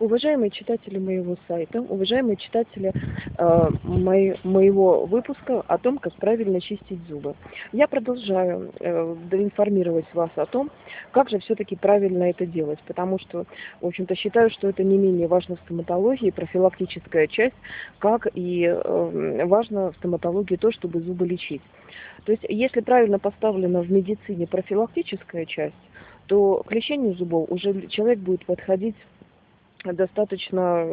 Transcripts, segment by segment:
Уважаемые читатели моего сайта, уважаемые читатели э, мои, моего выпуска о том, как правильно чистить зубы. Я продолжаю э, информировать вас о том, как же все-таки правильно это делать, потому что, в общем-то, считаю, что это не менее важно в стоматологии, профилактическая часть, как и э, важно в стоматологии то, чтобы зубы лечить. То есть, если правильно поставлена в медицине профилактическая часть, то к лечению зубов уже человек будет подходить достаточно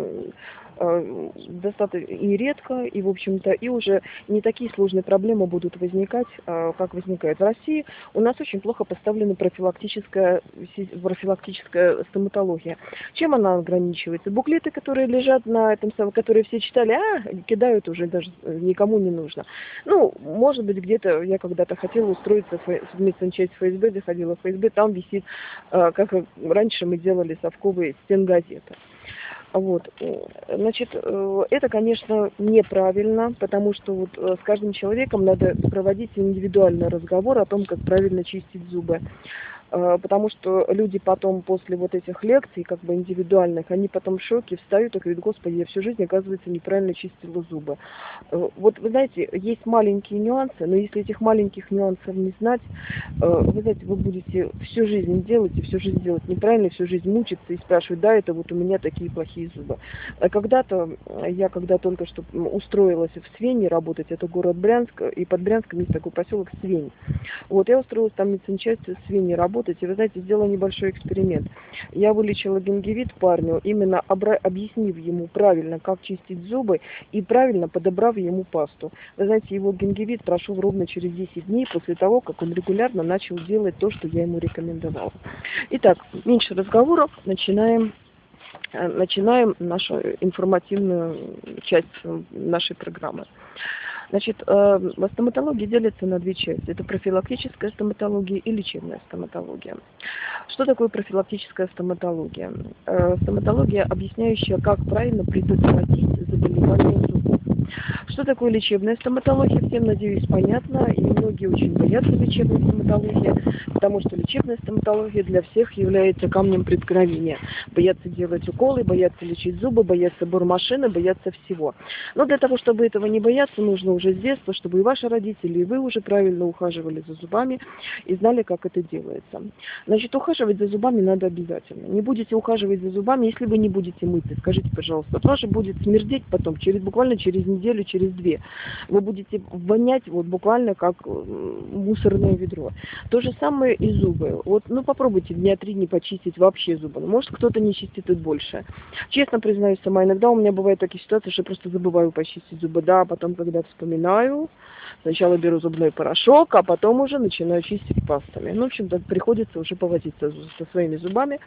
Э, достаточно и редко, и, в общем-то, и уже не такие сложные проблемы будут возникать, э, как возникает в России. У нас очень плохо поставлена профилактическая, профилактическая стоматология. Чем она ограничивается? Буклеты, которые лежат на этом самом, которые все читали, а, кидают уже, даже никому не нужно. Ну, может быть, где-то, я когда-то хотела устроиться в медсанчасть ФСБ, заходила в ФСБ, там висит, э, как раньше мы делали совковые стенгазеты. Вот. Значит, э, это, конечно, неправильно, потому что вот э, с каждым человеком надо проводить индивидуальный разговор о том, как правильно чистить зубы. Э, потому что люди потом после вот этих лекций, как бы индивидуальных, они потом в шоке встают и говорят, господи, я всю жизнь, оказывается, неправильно чистила зубы. Э, вот, вы знаете, есть маленькие нюансы, но если этих маленьких нюансов не знать, э, вы знаете, вы будете всю жизнь делать, и всю жизнь делать неправильно, всю жизнь мучиться и спрашивать, да, это вот у меня такие плохие зубы. А когда-то, я когда только что устроилась в Свене работать, это город Брянск, и под Брянском есть такой поселок Свень. Вот, я устроилась там медсанчасть в Свене работать, работать. Вы знаете, сделала небольшой эксперимент. Я вылечила гингивит парню, именно объяснив ему правильно, как чистить зубы и правильно подобрав ему пасту. Вы знаете, его гингивит прошел ровно через 10 дней после того, как он регулярно начал делать то, что я ему рекомендовала. Итак, меньше разговоров, начинаем э, начинаем нашу информативную часть нашей программы. Значит, э, стоматология делится на две части. Это профилактическая стоматология и лечебная стоматология. Что такое профилактическая стоматология? Э, стоматология, объясняющая, как правильно предотвратить заболевание зубов. Что такое лечебная стоматология, всем, надеюсь, понятно, и многие очень боятся лечебной стоматологии, потому что лечебная стоматология для всех является камнем преткновения. Боятся делать уколы, боятся лечить зубы, боятся бормашины, боятся всего. Но для того, чтобы этого не бояться, нужно уже с детства, чтобы и ваши родители, и вы уже правильно ухаживали за зубами и знали, как это делается. Значит, ухаживать за зубами надо обязательно. Не будете ухаживать за зубами, если вы не будете мыться. Скажите, пожалуйста, тоже будет смердеть потом, через, буквально через неделю, через две. Вы будете вонять вот буквально как мусорное ведро. То же самое и зубы. Вот, ну попробуйте дня три не почистить вообще зубы. Может кто-то не чистит и больше. Честно признаюсь сама, иногда у меня бывают такие ситуации, что я просто забываю почистить зубы. Да, а потом, когда вспоминаю, Сначала беру зубной порошок, а потом уже начинаю чистить пастами. Ну, в общем-то, приходится уже повозиться со своими зубами.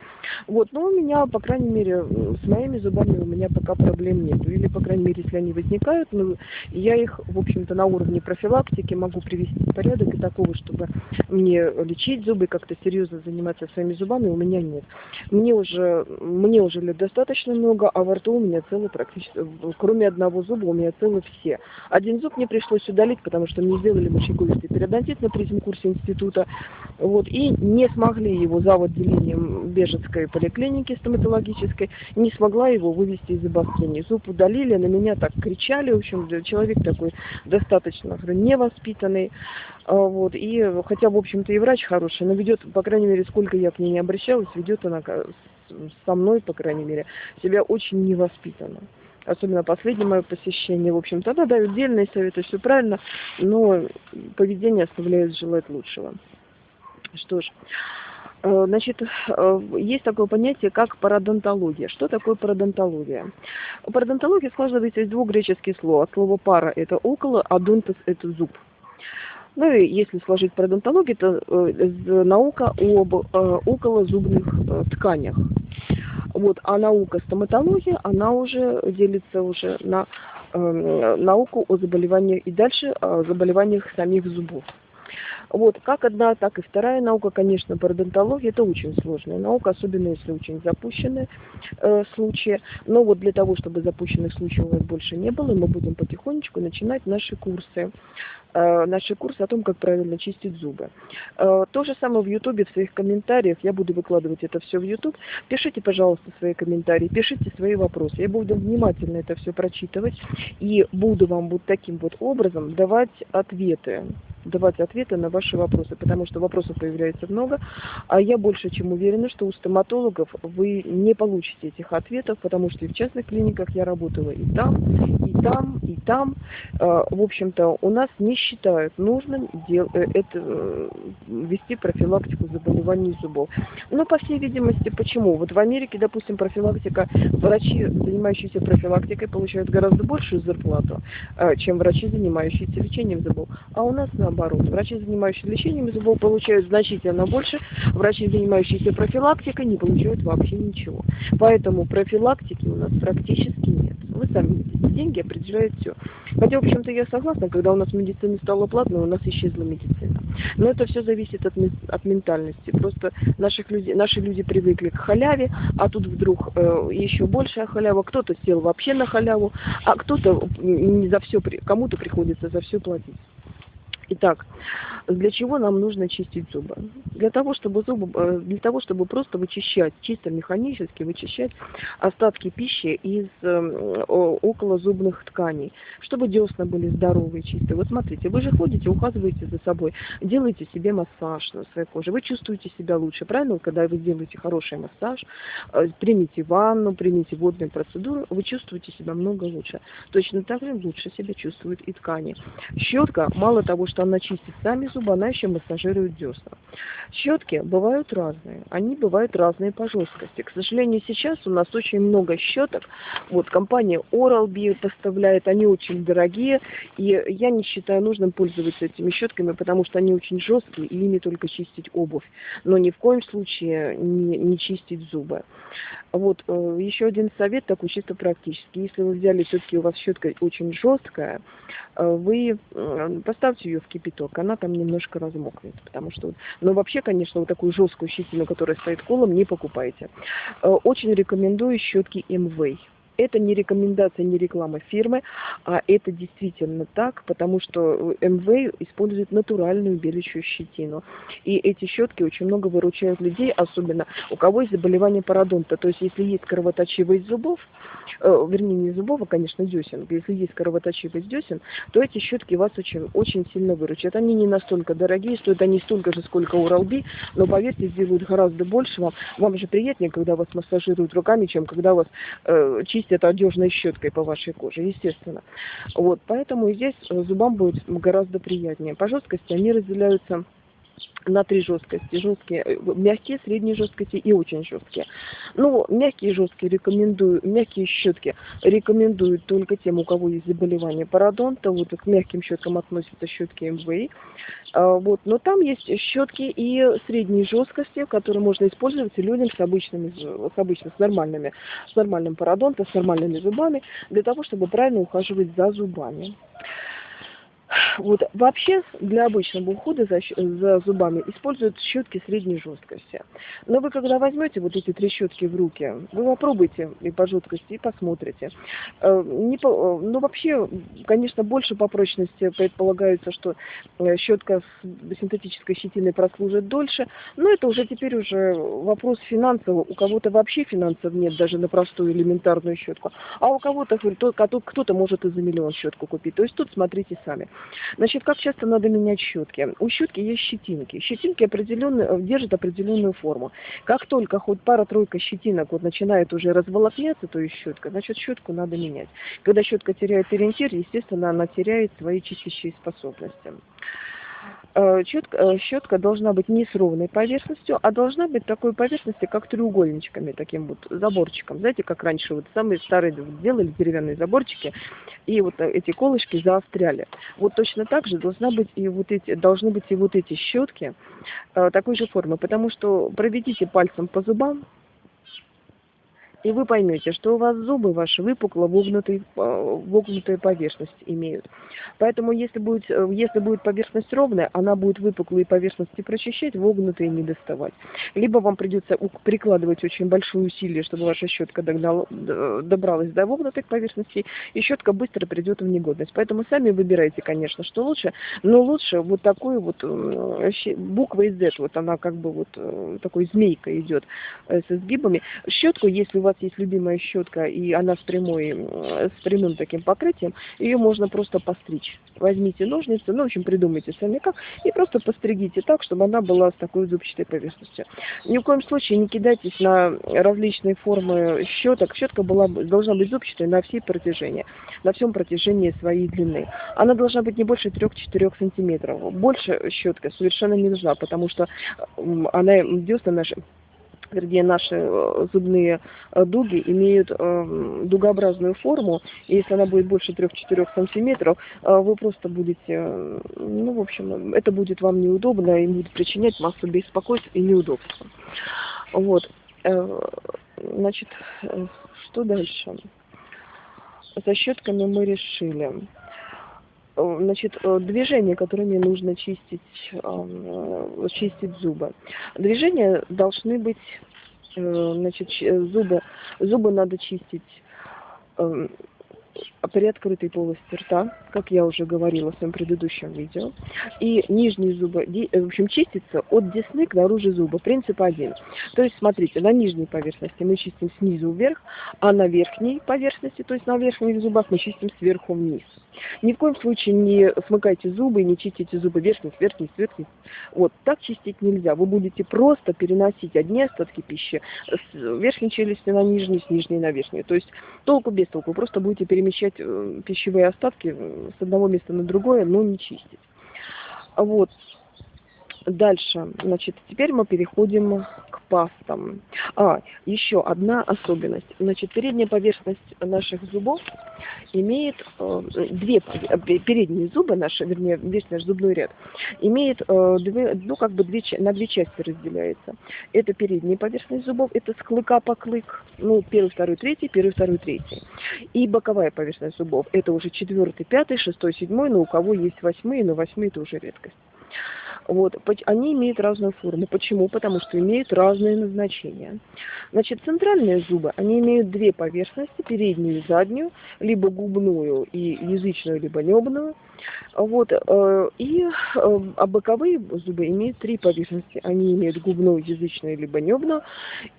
Вот, но у меня, по крайней мере, с моими зубами у меня пока проблем нет. Или, по крайней мере, если они возникают, ну, я их, в общем-то, на уровне профилактики могу привести в порядок и такого, чтобы мне лечить зубы, как-то серьезно заниматься своими зубами, у меня нет. Мне уже, мне уже лет достаточно много, а во рту у меня целый практически, кроме одного зуба, у меня целы все. Один зуб мне пришлось удалить, потому потому что мне сделали мочекулистый периодонтит на третьем курсе института, вот, и не смогли его за отделением Бежецкой поликлиники стоматологической, не смогла его вывести из обострения. Зуб удалили, на меня так кричали, в общем, человек такой достаточно невоспитанный, а, вот, и хотя, в общем-то, и врач хороший, но ведет, по крайней мере, сколько я к ней не обращалась, ведет она со мной, по крайней мере, себя очень невоспитанно особенно последнее мое посещение, в общем, тогда дают дельные советы, все правильно, но поведение оставляет желать лучшего. Что ж, э, Значит, э, есть такое понятие, как пародонтология. Что такое пародонтология? Пародонтология складывается из двух греческих слов. Слово пара – это около, а донтос – это зуб. Ну и если сложить пародонтологию, то э, наука об околозубных тканях. Вот, а наука стоматология, она уже делится уже на э, науку о заболеваниях и дальше о заболеваниях самих зубов. Вот, как одна, так и вторая наука, конечно, пародонтология, это очень сложная наука, особенно если очень запущенные э, случаи. Но вот для того, чтобы запущенных случаев у нас больше не было, мы будем потихонечку начинать наши курсы. Э, наши курсы о том, как правильно чистить зубы. Э, то же самое в Ютубе, в своих комментариях, я буду выкладывать это все в Ютуб. Пишите, пожалуйста, свои комментарии, пишите свои вопросы. Я буду внимательно это все прочитывать и буду вам вот таким вот образом давать ответы давать ответы на ваши вопросы, потому что вопросов появляется много, а я больше чем уверена, что у стоматологов вы не получите этих ответов, потому что и в частных клиниках я работала и там, и там, и там. А, в общем-то, у нас не считают нужным дел, э, это, э, вести профилактику заболеваний зубов. Но, по всей видимости, почему? Вот в Америке, допустим, профилактика, врачи, занимающиеся профилактикой, получают гораздо большую зарплату, а, чем врачи, занимающиеся лечением зубов. А у нас на наоборот. Врачи, занимающиеся лечением зубов, получают значительно больше, врачи, занимающиеся профилактикой, не получают вообще ничего. Поэтому профилактики у нас практически нет. Вы сами видите, деньги определяют все. Хотя, в общем-то, я согласна, когда у нас медицина стала платной, у нас исчезла медицина. Но это все зависит от, от ментальности. Просто наших людей, наши люди привыкли к халяве, а тут вдруг э, еще большая халява. Кто-то сел вообще на халяву, а кто-то не за все, кому-то приходится за все платить. Итак, для чего нам нужно чистить зубы? Для того, чтобы зубы, э, для того, чтобы просто вычищать, чисто механически вычищать остатки пищи из э, околозубных тканей, чтобы десна были здоровые, чистые. Вот смотрите, вы же ходите, ухаживаете за собой, делаете себе массаж на своей коже, вы чувствуете себя лучше, правильно? Когда вы делаете хороший массаж, э, примите ванну, примите водную процедуру, вы чувствуете себя много лучше. Точно так же лучше себя чувствуют и ткани. Щетка, мало того, что она чистит сами зубы, она еще массажирует десна. Щетки бывают разные. Они бывают разные по жесткости. К сожалению, сейчас у нас очень много щеток. Вот компания Oral-B поставляет, они очень дорогие. И я не считаю нужным пользоваться этими щетками, потому что они очень жесткие, и ими только чистить обувь. Но ни в коем случае не, не чистить зубы. Вот э, еще один совет такой чисто практический. Если вы взяли все-таки у вас щетка очень жесткая, э, вы поставьте ее в кипяток, она там немножко размокнет, потому что, но вообще, конечно, вот такую жесткую щетину, которая стоит колом, не покупайте. Э, очень рекомендую щетки МВ это не рекомендация, не реклама фирмы, а это действительно так, потому что МВ использует натуральную белящую щетину. И эти щетки очень много выручают людей, особенно у кого есть заболевание пародонта. То есть, если есть кровоточивость зубов, э, вернее, не зубов, а, конечно, десен, если есть кровоточивость десен, то эти щетки вас очень, очень сильно выручат. Они не настолько дорогие, стоят они столько же, сколько у Ралби, но, поверьте, сделают гораздо больше вам. Вам же приятнее, когда вас массажируют руками, чем когда вас э, чистят чистят одежной щеткой по вашей коже, естественно. Вот, поэтому здесь зубам будет гораздо приятнее. По жесткости они разделяются на три жесткости. Жесткие, э, мягкие, средние жесткости и очень жесткие. Ну, мягкие жесткие рекомендую, мягкие щетки рекомендуют только тем, у кого есть заболевание пародонта. Вот к мягким щеткам относятся щетки МВИ. А, вот. Но там есть щетки и средней жесткости, которые можно использовать людям с обычными, с обычно с нормальными, с нормальным пародонтом, с нормальными зубами, для того, чтобы правильно ухаживать за зубами. Вот вообще для обычного ухода за, за зубами используют щетки средней жесткости. Но вы когда возьмете вот эти три щетки в руки, вы попробуйте и по жесткости, и посмотрите. Э, не по, э, ну вообще, конечно, больше по прочности предполагается, что э, щетка с синтетической щетиной прослужит дольше, но это уже теперь уже вопрос финансовый. У кого-то вообще финансов нет даже на простую элементарную щетку, а у кого-то кто-то может и за миллион щетку купить. То есть тут смотрите сами. Значит, как часто надо менять щетки? У щетки есть щетинки. Щетинки определенные, э, держат определенную форму. Как только хоть пара-тройка щетинок вот начинает уже разволокняться, то есть щетка, значит щетку надо менять. Когда щетка теряет ориентир, естественно, она теряет свои чистящие способности. Четко, э, щетка должна быть не с ровной поверхностью, а должна быть такой поверхности, как треугольничками, таким вот заборчиком. Знаете, как раньше вот самые старые делали деревянные заборчики, и вот эти колышки заостряли. Вот точно так же должна быть и вот эти, должны быть и вот эти щетки э, такой же формы, потому что проведите пальцем по зубам, и вы поймете, что у вас зубы ваши выпукло вогнутые, э, вогнутая поверхность имеют. Поэтому если будет, э, если будет поверхность ровная, она будет выпуклые поверхности прочищать, вогнутые не доставать. Либо вам придется прикладывать очень большое усилие, чтобы ваша щетка догнала, добралась до вогнутых поверхностей, и щетка быстро придет в негодность. Поэтому сами выбирайте, конечно, что лучше, но лучше вот такую вот буква из Z, вот она как бы вот э, такой змейка идет с изгибами. Щетку, если у вас есть любимая щетка, и она с, прямой, с прямым таким покрытием, ее можно просто постричь. Возьмите ножницы, ну, в общем, придумайте сами как, и просто постригите так, чтобы она была с такой зубчатой поверхностью. Ни в коем случае не кидайтесь на различные формы щеток. Щетка была, должна быть зубчатой на всей протяжении, на всем протяжении своей длины. Она должна быть не больше 3-4 сантиметров. Больше щетка совершенно не нужна, потому что она, десна наши вернее, наши э, зубные э, дуги имеют э, дугообразную форму, и если она будет больше 3-4 сантиметров, вы просто будете, ну, в общем, это будет вам неудобно и будет причинять массу беспокойств и неудобств. Вот. Значит, что дальше? За щетками мы решили. Э, значит, э, движения, которыми нужно чистить, э, чистить зубы. Движения должны быть, значит, зубы, зубы надо чистить при открытой полости рта, как я уже говорила в своем предыдущем видео. И нижние зубы, в общем, чистится от десны к наружу зуба. Принцип один. То есть, смотрите, на нижней поверхности мы чистим снизу вверх, а на верхней поверхности, то есть на верхних зубах мы чистим сверху вниз. Ни в коем случае не смыкайте зубы и не чистите зубы верхних, верхних, верхних. Вот, так чистить нельзя. Вы будете просто переносить одни остатки пищи с верхней челюсти на нижнюю, с нижней на верхнюю. То есть толку без толку. Вы просто будете перемещать э, пищевые остатки с одного места на другое, но не чистить. Вот. Дальше, значит, теперь мы переходим к пастам. А, еще одна особенность. Значит, передняя поверхность наших зубов имеет э, две, передние зубы наши, вернее, весь наш зубной ряд, имеет э, две, ну, как бы две, на две части разделяется. Это передняя поверхность зубов, это с клыка по клык, ну, первый, второй, третий, первый, второй, третий. И боковая поверхность зубов, это уже четвертый, пятый, шестой, седьмой, но у кого есть восьмые, но восьмые это уже редкость. Вот. Они имеют разную форму. Почему? Потому что имеют разные назначения. Значит, центральные зубы, они имеют две поверхности, переднюю и заднюю, либо губную и язычную, либо небную. Вот. Э, и э, а боковые зубы имеют три поверхности. Они имеют губную, язычную, либо небную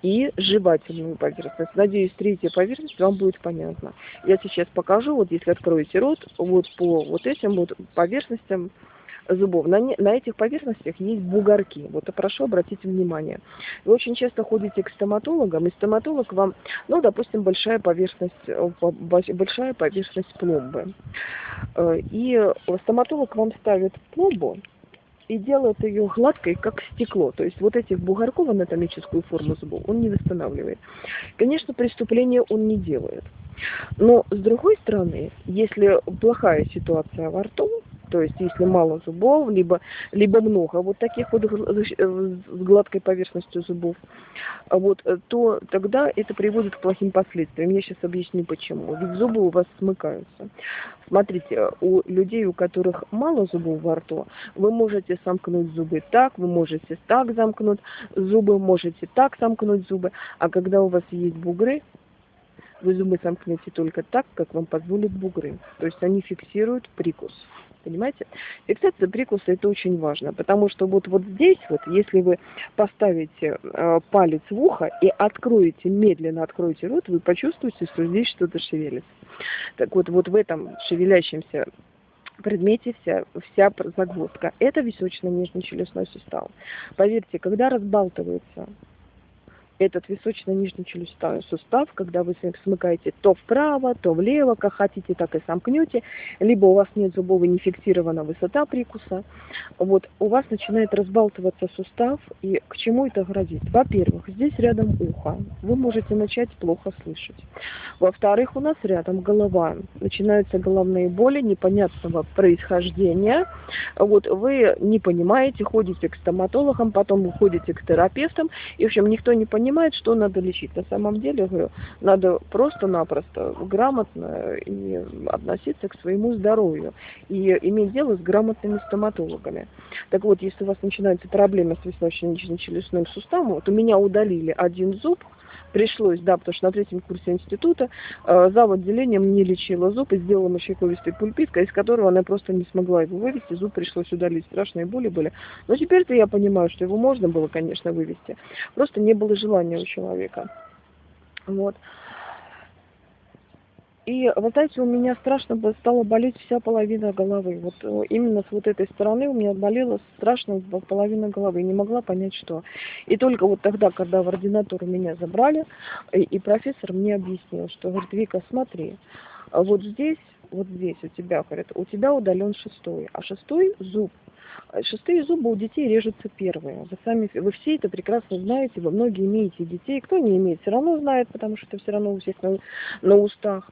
и жевательную поверхность. Надеюсь, третья поверхность вам будет понятна. Я сейчас покажу, вот если откроете рот, вот по вот этим вот поверхностям зубов. На, не, на этих поверхностях есть бугорки. Вот прошу обратить внимание. Вы очень часто ходите к стоматологам, и стоматолог вам, ну, допустим, большая поверхность, э, большая поверхность пломбы. Э, и стоматолог вам ставит пломбу, и делает ее гладкой, как стекло. То есть вот этих бугорков анатомическую форму зубов он не восстанавливает. Конечно, преступления он не делает. Но с другой стороны, если плохая ситуация во рту, то есть если мало зубов, либо, либо много вот таких вот с гладкой поверхностью зубов, вот, то тогда это приводит к плохим последствиям. Я сейчас объясню почему. Ведь зубы у вас смыкаются. Смотрите, у людей, у которых мало зубов во рту, вы можете сомкнуть зубы так, вы можете так замкнуть зубы, можете так сомкнуть зубы, а когда у вас есть бугры, вы зубы сомкнете только так, как вам позволят бугры. То есть они фиксируют прикус. Понимаете? Фиксация прикуса это очень важно, потому что вот, вот здесь вот, если вы поставите э, палец в ухо и откроете, медленно откроете рот, вы почувствуете, что здесь что-то шевелится. Так вот, вот в этом шевелящемся предмете вся, вся загвоздка. Это височно-нижний-челюстной сустав. Поверьте, когда разбалтывается этот височно-нижний челюстной сустав, когда вы смыкаете то вправо, то влево, как хотите, так и сомкнете, либо у вас нет зубов и не фиксирована высота прикуса, вот, у вас начинает разбалтываться сустав, и к чему это грозит? Во-первых, здесь рядом ухо, вы можете начать плохо слышать. Во-вторых, у нас рядом голова, начинаются головные боли непонятного происхождения, вот, вы не понимаете, ходите к стоматологам, потом уходите к терапевтам, и, в общем, никто не понимает, понимает, что надо лечить. На самом деле, говорю, надо просто-напросто грамотно и относиться к своему здоровью и иметь дело с грамотными стоматологами. Так вот, если у вас начинаются проблемы с височно-челюстным суставом, вот у меня удалили один зуб, пришлось, да, потому что на третьем курсе института э, зав. отделением не лечила зуб и сделала мочековистый пульпит, из которого она просто не смогла его вывести, зуб пришлось удалить, страшные боли были. Но теперь-то я понимаю, что его можно было, конечно, вывести, просто не было желания у человека. Вот. И, вы знаете, у меня страшно стала болеть вся половина головы. Вот э, именно с вот этой стороны у меня болела страшно половина головы. Не могла понять, что. И только вот тогда, когда в ординатуру меня забрали, и, и профессор мне объяснил, что, говорит, Вика, смотри, вот здесь, вот здесь у тебя, говорит, у тебя удален шестой, а шестой зуб Шестые зубы у детей режутся первые. Вы сами, вы все это прекрасно знаете, вы многие имеете детей. Кто не имеет, все равно знает, потому что это все равно у всех на, на устах.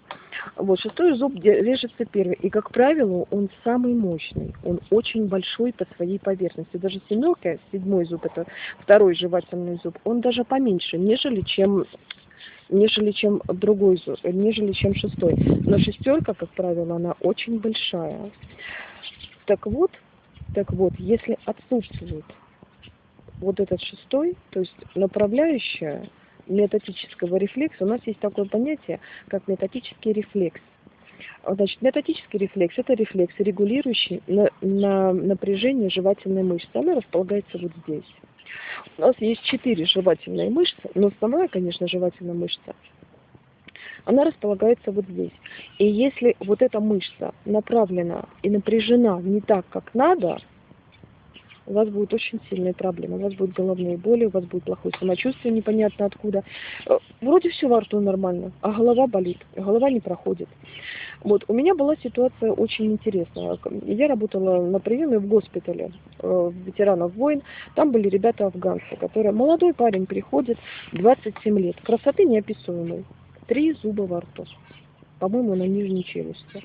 Вот, шестой зуб режется первый. И, как правило, он самый мощный. Он очень большой по своей поверхности. Даже семерка, седьмой зуб, это второй жевательный зуб, он даже поменьше, нежели чем нежели чем другой нежели чем шестой. Но шестерка, как правило, она очень большая. Так вот, так вот, если отсутствует вот этот шестой, то есть направляющая метатического рефлекса, у нас есть такое понятие, как метатический рефлекс. Значит, метатический рефлекс – это рефлекс, регулирующий на, на напряжение жевательной мышцы. Она располагается вот здесь. У нас есть четыре жевательные мышцы, но основная, конечно, жевательная мышца она располагается вот здесь. И если вот эта мышца направлена и напряжена не так, как надо, у вас будут очень сильные проблемы. У вас будут головные боли, у вас будет плохое самочувствие, непонятно откуда. Э, вроде все во рту нормально, а голова болит, голова не проходит. Вот, у меня была ситуация очень интересная. Я работала на приеме в госпитале э, ветеранов войн. Там были ребята афганцы, которые... Молодой парень приходит, 27 лет, красоты неописуемой три зуба во рту. По-моему, на нижней челюсти.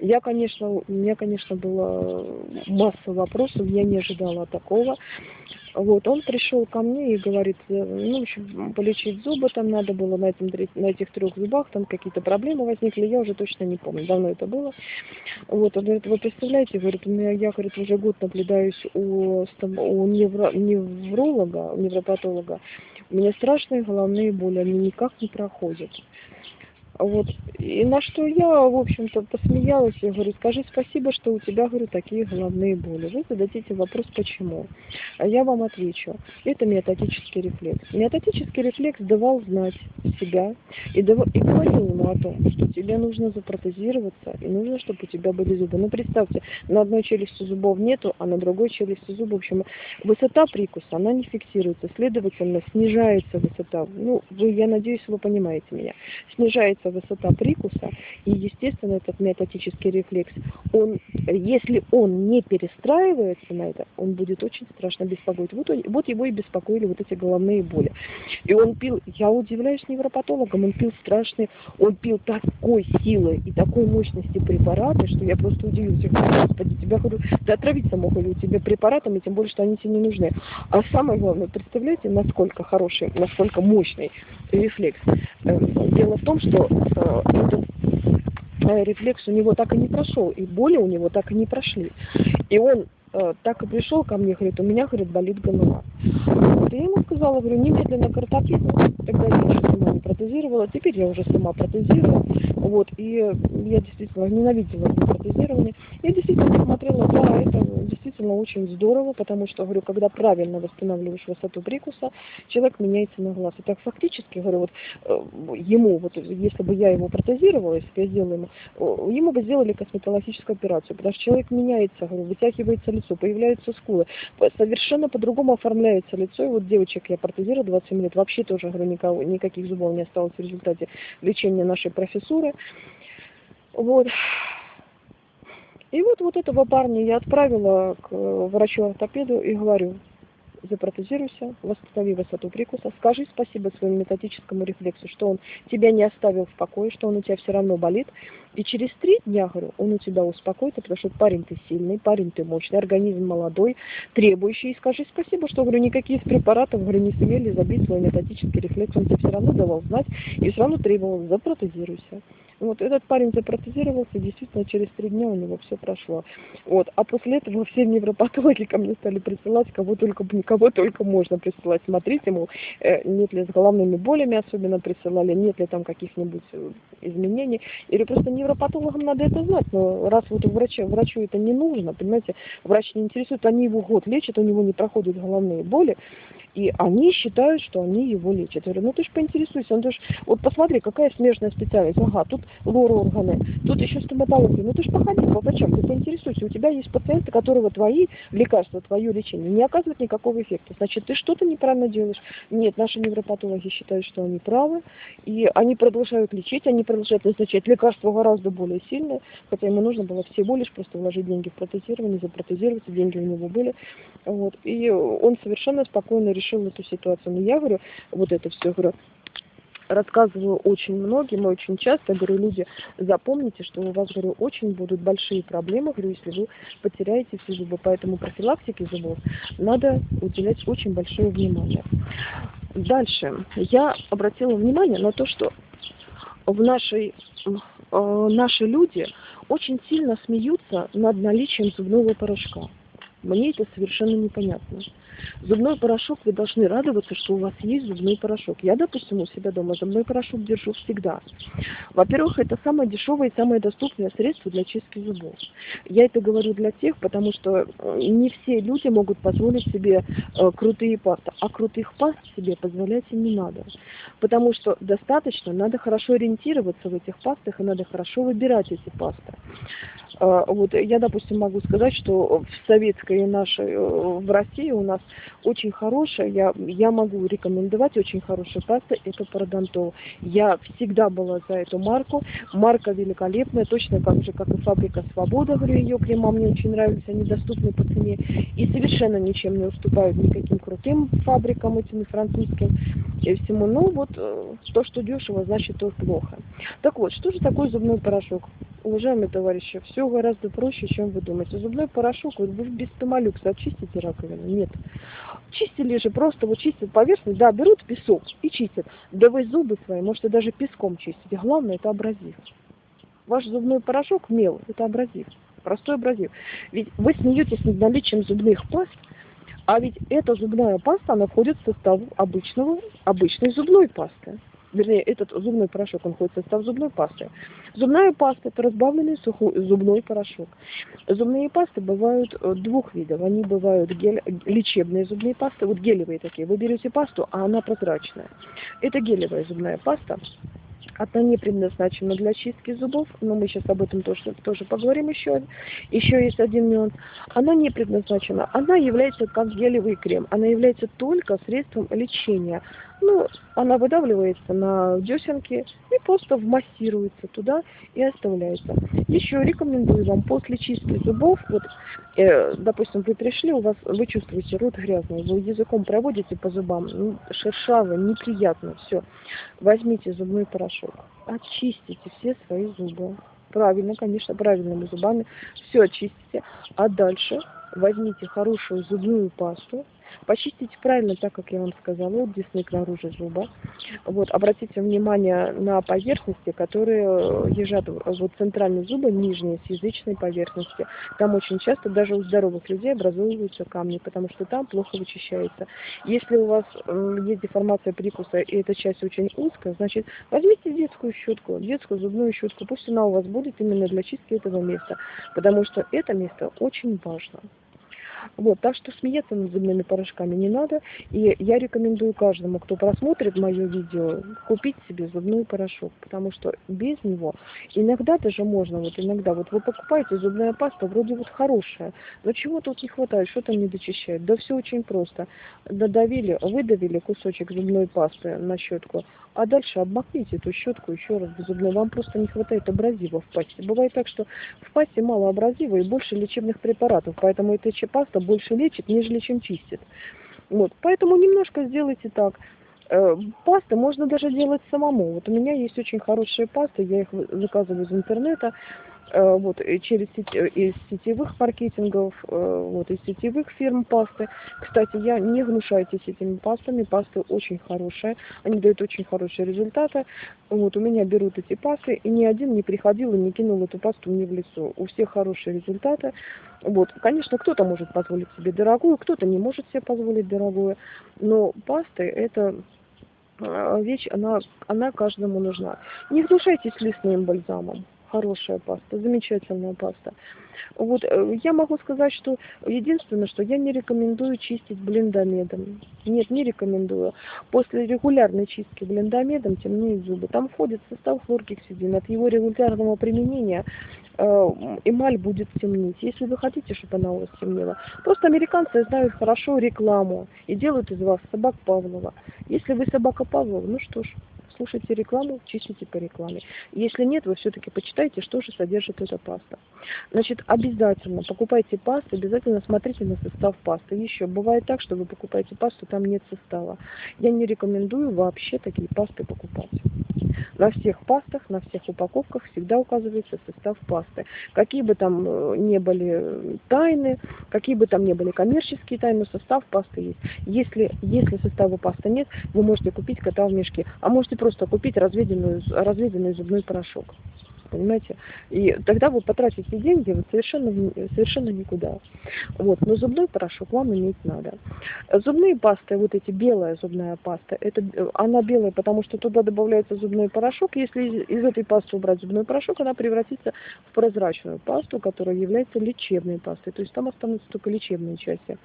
Я, конечно, у меня, конечно, была масса вопросов, я не ожидала такого. Вот, он пришел ко мне и говорит, э, ну, в полечить зубы там надо было на, этом, на этих трех зубах, там какие-то проблемы возникли, я уже точно не помню, давно это было. Вот, он говорит, вы представляете, говорит, у меня, я, говорит, уже год наблюдаюсь у, у невро, невролога, у невропатолога, у меня страшные головные боли, они никак не проходят. Вот. И на что я, в общем-то, посмеялась. Я говорю, скажи спасибо, что у тебя, говорю, такие головные боли. Вы зададите вопрос, почему. А я вам отвечу. Это метатический рефлекс. Метатический рефлекс давал знать себя и, давал, и говорил ему о том, что тебе нужно запротезироваться и нужно, чтобы у тебя были зубы. Ну, представьте, на одной челюсти зубов нету, а на другой челюсти зубов, в общем, высота прикуса, она не фиксируется. Следовательно, снижается высота. Ну, вы, я надеюсь, вы понимаете меня. Снижается снижается высота прикуса, и, естественно, этот метатический рефлекс, он, если он не перестраивается на это, он будет очень страшно беспокоить. Вот, вот его и беспокоили вот эти головные боли. И он пил, я удивляюсь невропатологам, он пил страшные, он пил такой силы и такой мощности препараты, что я просто удивился. Господи, тебя, говорю, ты отравиться мог или тебе препаратами, тем более, что они тебе не нужны. А самое главное, представляете, насколько хороший, насколько мощный рефлекс. Э, дело в том, что этот э, рефлекс у него так и не прошел, и боли у него так и не прошли. И он э, так и пришел ко мне, говорит, у меня, говорит, болит голова. Я ему сказала, говорю, немедленно к. Тогда я еще сама не протезировала, теперь я уже сама протезирую. Вот, и я действительно ненавидела протезирование. Я действительно смотрела, да, это действительно очень здорово, потому что, говорю, когда правильно восстанавливаешь высоту прикуса, человек меняется на глаз. И так фактически, говорю, вот э, ему, вот если бы я его протезировала, если бы я сделала ему, ему бы сделали косметологическую операцию, потому что человек меняется, говорю, вытягивается лицо, появляются скулы, совершенно по-другому оформляется лицо. И вот девочек я протезировала 27 лет, вообще тоже, говорю, никого, никаких зубов не осталось в результате лечения нашей профессуры. Вот. И вот, вот этого парня я отправила к врачу-ортопеду и говорю, запротезируйся, восстанови высоту прикуса, скажи спасибо своему методическому рефлексу, что он тебя не оставил в покое, что он у тебя все равно болит. И через три дня, говорю, он у тебя успокоится, потому что парень ты сильный, парень ты мощный, организм молодой, требующий. И скажи спасибо, что, говорю, никакие из препаратов, говорю, не сумели забить свой методический рефлекс. Он тебе все равно давал знать и все равно требовал, запротезируйся. Вот этот парень запротезировался, действительно, через три дня у него все прошло. Вот. А после этого все невропатологи ко мне стали присылать, кого только, кого только можно присылать. Смотрите, мол, э, нет ли с головными болями особенно присылали, нет ли там каких-нибудь э, изменений. Или просто невропатологам надо это знать. Но раз вот врачу, врачу это не нужно, понимаете, врач не интересует, они его год лечат, у него не проходят головные боли, и они считают, что они его лечат. Я говорю, ну ты же поинтересуйся, ну ты ж, вот посмотри, какая смежная специальность. Ага, тут лор-органы, тут еще стоматология. Ну ты же походи по врачам, ты поинтересуйся. У тебя есть пациенты, которого твои лекарства, твое лечение не оказывают никакого эффекта. Значит, ты что-то неправильно делаешь. Нет, наши невропатологи считают, что они правы, и они продолжают лечить, они продолжают назначать лекарства гораздо более сильные, хотя ему нужно было всего лишь просто вложить деньги в протезирование, запротезироваться, деньги у него были. Вот. И он совершенно спокойно решил эту ситуацию. Но я говорю, вот это все, говорю, рассказываю очень многим, очень часто, говорю, люди, запомните, что у вас, говорю, очень будут большие проблемы, говорю, если вы потеряете все зубы. Поэтому профилактике зубов надо уделять очень большое внимание. Дальше. Я обратила внимание на то, что в нашей, э, наши люди очень сильно смеются над наличием зубного порошка. Мне это совершенно непонятно. Зубной порошок, вы должны радоваться, что у вас есть зубной порошок. Я, допустим, у себя дома зубной порошок держу всегда. Во-первых, это самое дешевое и самое доступное средство для чистки зубов. Я это говорю для тех, потому что э, не все люди могут позволить себе э, крутые пасты, а крутых паст себе позволять им не надо. Потому что достаточно, надо хорошо ориентироваться в этих пастах и надо хорошо выбирать эти пасты. Э, вот я, допустим, могу сказать, что в советской нашей, э, в России у нас очень хорошая, я, я могу рекомендовать очень хорошая паста, это парадонтол. Я всегда была за эту марку. Марка великолепная, точно так же, как и фабрика Свобода, говорю, ее крема мне очень нравятся, они доступны по цене и совершенно ничем не уступают никаким крутым фабрикам этим и французским и всему. Ну вот э, то, что дешево, значит то плохо. Так вот, что же такое зубной порошок? Уважаемые товарищи, все гораздо проще, чем вы думаете. Зубной порошок, вот вы без томолюкса очистите раковину? Нет. Чистили же просто, вот чистят поверхность, да, берут песок и чистят. Да вы зубы свои можете даже песком чистить. Главное, это абразив. Ваш зубной порошок мел, это абразив. Простой абразив. Ведь вы смеетесь над наличием зубных паст, а ведь эта зубная паста, она входит в состав обычного, обычной зубной пасты вернее, этот зубной порошок, он входит в состав зубной пасты. Зубная паста – это разбавленный сухой зубной порошок. Зубные пасты бывают э, двух видов. Они бывают гель, лечебные зубные пасты, вот гелевые такие. Вы берете пасту, а она прозрачная. Это гелевая зубная паста. Она не предназначена для чистки зубов, но мы сейчас об этом тоже, тоже поговорим еще. Еще есть один нюанс. Она не предназначена. Она является как гелевый крем. Она является только средством лечения. Ну, она выдавливается на десенки и просто вмассируется туда и оставляется. Еще рекомендую вам после чистки зубов, вот, э, допустим, вы пришли, у вас, вы чувствуете рот грязный, вы языком проводите по зубам, ну, шершаво, неприятно, все. Возьмите зубной порошок, очистите все свои зубы. Правильно, конечно, правильными зубами. Все очистите. А дальше возьмите хорошую зубную пасту, Почистите правильно, так как я вам сказала, от десны к наружу зуба. Вот, обратите внимание на поверхности, которые э, лежат вот центральные зубы, нижние, с язычной поверхности. Там очень часто даже у здоровых людей образуются камни, потому что там плохо вычищается. Если у вас есть деформация прикуса, и эта часть очень узкая, значит, возьмите детскую щетку, детскую зубную щетку, пусть она у вас будет именно для чистки этого места, потому что это место очень важно. Вот, так что смеяться над зубными порошками не надо. И я рекомендую каждому, кто просмотрит мое видео, купить себе зубной порошок. Потому что без него иногда даже можно, вот иногда, вот вы покупаете зубная паста, вроде вот хорошая, но чего тут не хватает, что там не дочищает? Да все очень просто. Додавили, выдавили кусочек зубной пасты на щетку, а дальше обмакните эту щетку еще раз в зубной. Вам просто не хватает абразива в пасте. Бывает так, что в пасте мало абразива и больше лечебных препаратов, поэтому эта паста больше лечит, нежели чем чистит. Вот, поэтому немножко сделайте так. Э, пасты можно даже делать самому. Вот у меня есть очень хорошие пасты, я их заказываю из интернета. Э, вот, через сеть, э, из сетевых маркетингов, э, вот, из сетевых фирм пасты. Кстати, я не гнушайтесь этими пастами, пасты очень хорошие, они дают очень хорошие результаты. Вот, у меня берут эти пасты, и ни один не приходил и не кинул эту пасту мне в лицо. У всех хорошие результаты. Вот, конечно, кто-то может позволить себе дорогую, кто-то не может себе позволить дорогую, но пасты это вещь, она, она каждому нужна. Не гнушайтесь лесным бальзамом хорошая паста, замечательная паста. Вот э, я могу сказать, что единственное, что я не рекомендую чистить блиндомедом. Нет, не рекомендую. После регулярной чистки блиндомедом темнеют зубы. Там входит состав хлоргексидин. От его регулярного применения э, эмаль будет темнеть. Если вы хотите, чтобы она у вас темнела. Просто американцы знают хорошо рекламу и делают из вас собак Павлова. Если вы собака Павлова, ну что ж, слушайте рекламу, чистите по рекламе. Если нет, вы все-таки почитайте, что же содержит эта паста. Значит, обязательно покупайте пасту, обязательно смотрите на состав пасты. Еще бывает так, что вы покупаете пасту, там нет состава. Я не рекомендую вообще такие пасты покупать. На всех пастах, на всех упаковках всегда указывается состав пасты. Какие бы там э, не были тайны, какие бы там не были коммерческие тайны, состав пасты есть. Если, если состава пасты нет, вы можете купить кота в мешке, а можете просто купить разведенную, разведенный зубной порошок понимаете? И тогда вы потратите деньги вот совершенно, совершенно никуда. Вот. Но зубной порошок вам иметь надо. Зубные пасты, вот эти белая зубная паста, это, она белая, потому что туда добавляется зубной порошок. Если из, из этой пасты убрать зубной порошок, она превратится в прозрачную пасту, которая является лечебной пастой. То есть там останутся только лечебные части.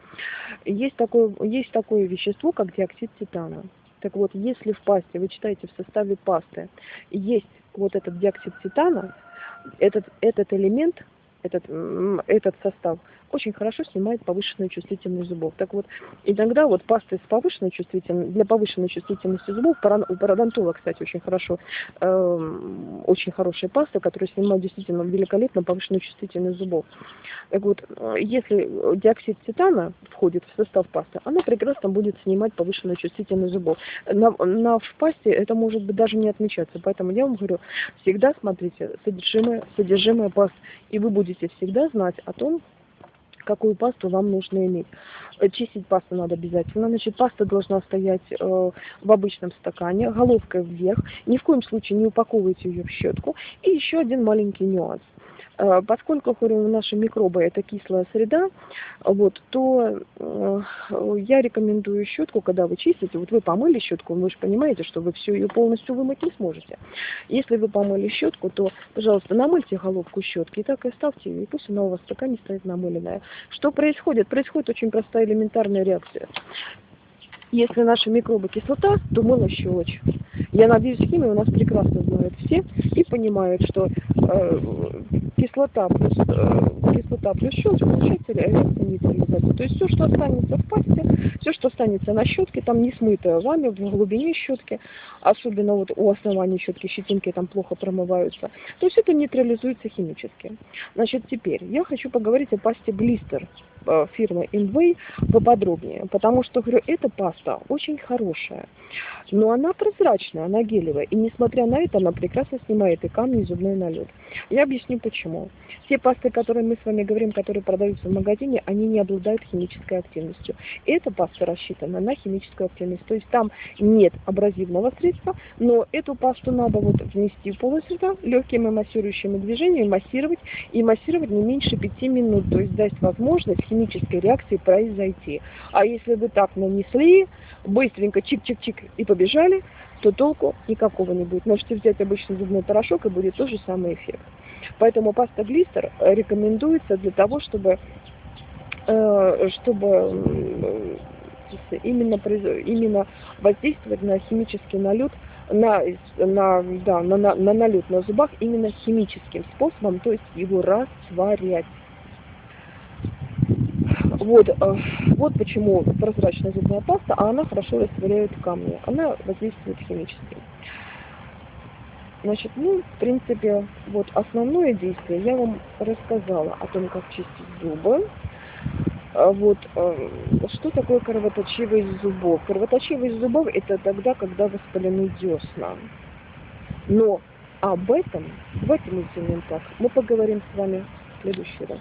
Есть такое, есть такое вещество, как диоксид титана. Так вот, если в пасте, вы читаете в составе пасты, есть вот этот диоксид титана, этот, этот элемент, этот, этот состав очень хорошо снимает повышенную чувствительность зубов. Так вот, иногда вот пасты с повышенной чувствительностью, для повышенной чувствительности зубов, у пародонтола, кстати, очень хорошо, э, очень хорошая паста, которая снимает действительно великолепно повышенную чувствительность зубов. Так вот, если диоксид титана входит в состав пасты, она прекрасно будет снимать повышенную чувствительность зубов. На, на в пасте это может быть даже не отмечаться, поэтому я вам говорю, всегда смотрите содержимое, содержимое паст, и вы будете всегда знать о том, какую пасту вам нужно иметь. Э, чистить пасту надо обязательно. Значит, паста должна стоять э, в обычном стакане, головкой вверх. Ни в коем случае не упаковывайте ее в щетку. И еще один маленький нюанс. Э, поскольку наши микробы это кислая среда, вот, то э, я рекомендую щетку, когда вы чистите, вот вы помыли щетку, вы же понимаете, что вы все ее полностью вымыть не сможете. Если вы помыли щетку, то, пожалуйста, намыльте головку щетки и так и оставьте ее, и пусть она у вас в стакане стоит намыленная. Что происходит? Происходит очень простая элементарная реакция. Если наши микробы кислота, то мыло щелочь. Я надеюсь, химию у нас прекрасно знают все и понимают, что кислота плюс, э, кислота плюс щелочь получается реакция нейтрализации. То есть все, что останется в пасте, все, что останется на щетке, там не смытое вами в глубине щетки, особенно вот у основания щетки щетинки там плохо промываются, то есть это нейтрализуется химически. Значит, теперь я хочу поговорить о пасте Блистер э, фирмы Inway поподробнее, потому что, говорю, эта паста очень хорошая, но она прозрачная, она гелевая, и несмотря на это, она прекрасно снимает и камни, и зубной налет. Я объясню почему. Те пасты, которые мы с вами говорим, которые продаются в магазине, они не обладают химической активностью. Эта паста рассчитана на химическую активность, то есть там нет абразивного средства, но эту пасту надо вот внести в полость рта легкими массирующими движениями, массировать, и массировать не меньше 5 минут, то есть дать возможность химической реакции произойти. А если вы так нанесли, быстренько чик-чик-чик и побежали, то толку никакого не будет. Можете взять обычный зубной порошок, и будет тот же самый эффект. Поэтому паста глистер рекомендуется для того, чтобы, э, чтобы именно, именно воздействовать на химический налет, на, на, да, на, на, на налет на зубах именно химическим способом, то есть его растворять. Вот, э, вот почему прозрачная зубная паста, а она хорошо растворяет камни. Она воздействует химически. Значит, ну, в принципе, вот основное действие я вам рассказала о том, как чистить зубы. А Вот, э, что такое кровоточивость зубов? Кровоточивость зубов это тогда, когда воспалены десна. Но об этом, мы сделаем так, мы поговорим с вами в следующий раз.